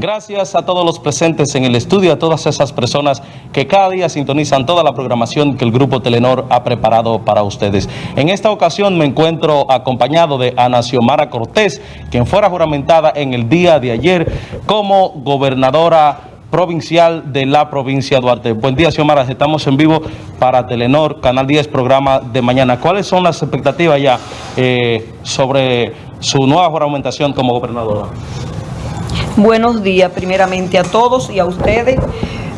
Gracias a todos los presentes en el estudio, a todas esas personas que cada día sintonizan toda la programación que el Grupo Telenor ha preparado para ustedes. En esta ocasión me encuentro acompañado de Ana Xiomara Cortés, quien fuera juramentada en el día de ayer como gobernadora provincial de la provincia de Duarte. Buen día, Xiomara. Estamos en vivo para Telenor, Canal 10, programa de mañana. ¿Cuáles son las expectativas ya eh, sobre su nueva juramentación como gobernadora? Buenos días primeramente a todos y a ustedes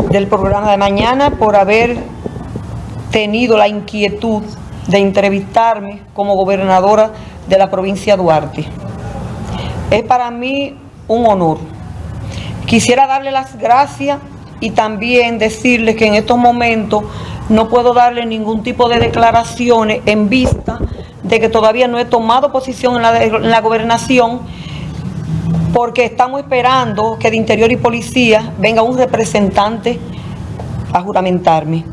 del programa de mañana por haber tenido la inquietud de entrevistarme como gobernadora de la provincia de Duarte. Es para mí un honor. Quisiera darle las gracias y también decirles que en estos momentos no puedo darle ningún tipo de declaraciones en vista de que todavía no he tomado posición en la, en la gobernación porque estamos esperando que de Interior y Policía venga un representante a juramentarme.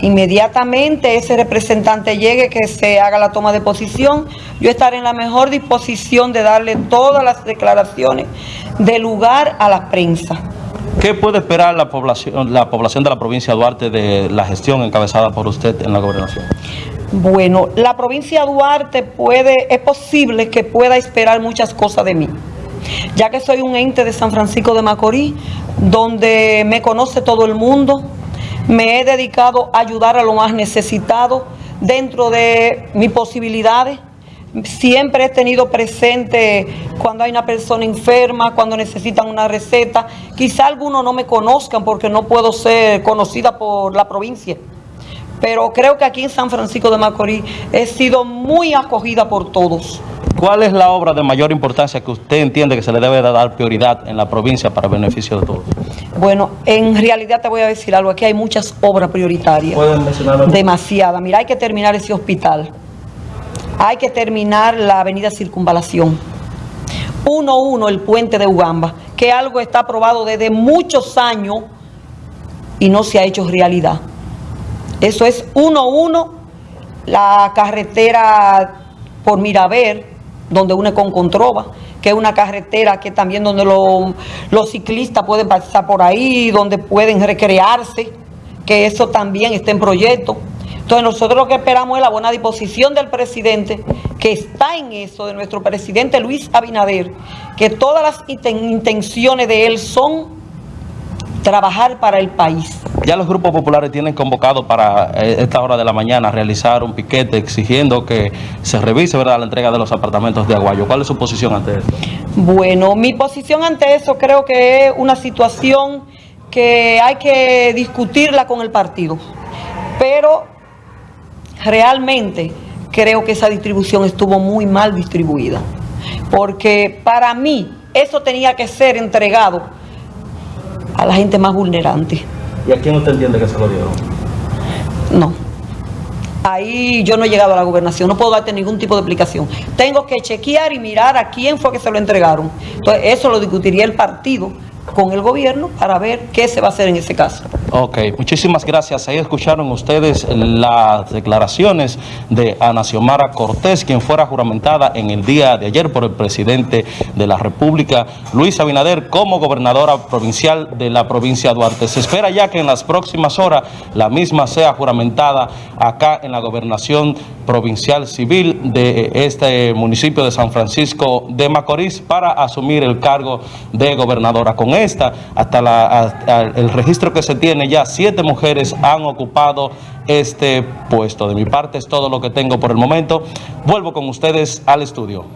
Inmediatamente ese representante llegue, que se haga la toma de posición, yo estaré en la mejor disposición de darle todas las declaraciones de lugar a la prensa. ¿Qué puede esperar la población, la población de la provincia de Duarte de la gestión encabezada por usted en la gobernación? Bueno, la provincia de Duarte puede, es posible que pueda esperar muchas cosas de mí ya que soy un ente de San Francisco de Macorís, donde me conoce todo el mundo, me he dedicado a ayudar a los más necesitados dentro de mis posibilidades. Siempre he tenido presente cuando hay una persona enferma, cuando necesitan una receta. Quizá algunos no me conozcan porque no puedo ser conocida por la provincia. Pero creo que aquí en San Francisco de Macorís he sido muy acogida por todos. ¿Cuál es la obra de mayor importancia que usted entiende que se le debe dar prioridad en la provincia para beneficio de todos? Bueno, en realidad te voy a decir algo. Aquí hay muchas obras prioritarias. ¿Pueden mencionar Demasiadas. Mira, hay que terminar ese hospital. Hay que terminar la avenida Circunvalación. 1-1 el puente de Ugamba, que algo está aprobado desde muchos años y no se ha hecho realidad. Eso es 1-1 la carretera por Miraver, donde une con Controva, que es una carretera que también donde los ciclistas pueden pasar por ahí, donde pueden recrearse, que eso también está en proyecto. Entonces nosotros lo que esperamos es la buena disposición del presidente, que está en eso, de nuestro presidente Luis Abinader, que todas las intenciones de él son trabajar para el país. Ya los grupos populares tienen convocado para eh, esta hora de la mañana realizar un piquete exigiendo que se revise ¿verdad? la entrega de los apartamentos de Aguayo. ¿Cuál es su posición ante eso? Bueno, mi posición ante eso creo que es una situación que hay que discutirla con el partido. Pero realmente creo que esa distribución estuvo muy mal distribuida. Porque para mí eso tenía que ser entregado a la gente más vulnerante. ¿Y a quién usted entiende que se lo dieron? No. Ahí yo no he llegado a la gobernación, no puedo darte ningún tipo de explicación. Tengo que chequear y mirar a quién fue que se lo entregaron. Entonces, eso lo discutiría el partido con el gobierno para ver qué se va a hacer en ese caso. Ok, muchísimas gracias. Ahí escucharon ustedes las declaraciones de Ana Xiomara Cortés, quien fuera juramentada en el día de ayer por el presidente de la República, Luis Abinader, como gobernadora provincial de la provincia de Duarte. Se espera ya que en las próximas horas la misma sea juramentada acá en la gobernación provincial civil de este municipio de San Francisco de Macorís para asumir el cargo de gobernadora. Con esta, hasta, la, el registro que se ya, siete mujeres han ocupado este puesto. De mi parte es todo lo que tengo por el momento. Vuelvo con ustedes al estudio.